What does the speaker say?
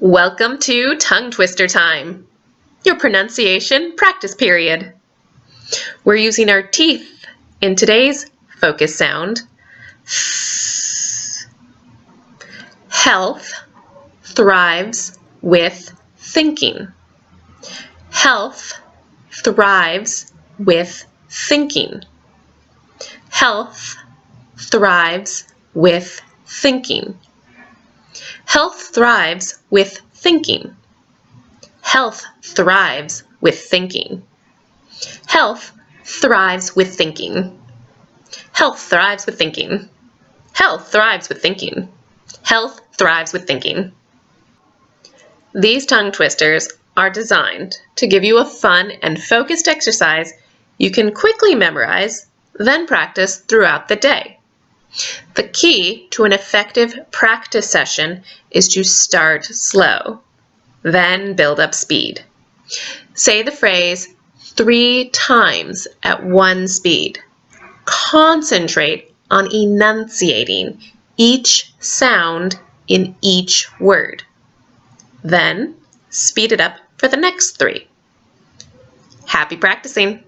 Welcome to Tongue Twister Time, your pronunciation practice period. We're using our teeth in today's focus sound. Health thrives with thinking. Health thrives with thinking. Health thrives with thinking. Health thrives with thinking. Health thrives with thinking. Health thrives with thinking. Health thrives with thinking. Health thrives with thinking. Health thrives with thinking. These tongue twisters are designed to give you a fun and focused exercise you can quickly memorize, then practice throughout the day. The key to an effective practice session is to start slow, then build up speed. Say the phrase three times at one speed. Concentrate on enunciating each sound in each word. Then speed it up for the next three. Happy practicing!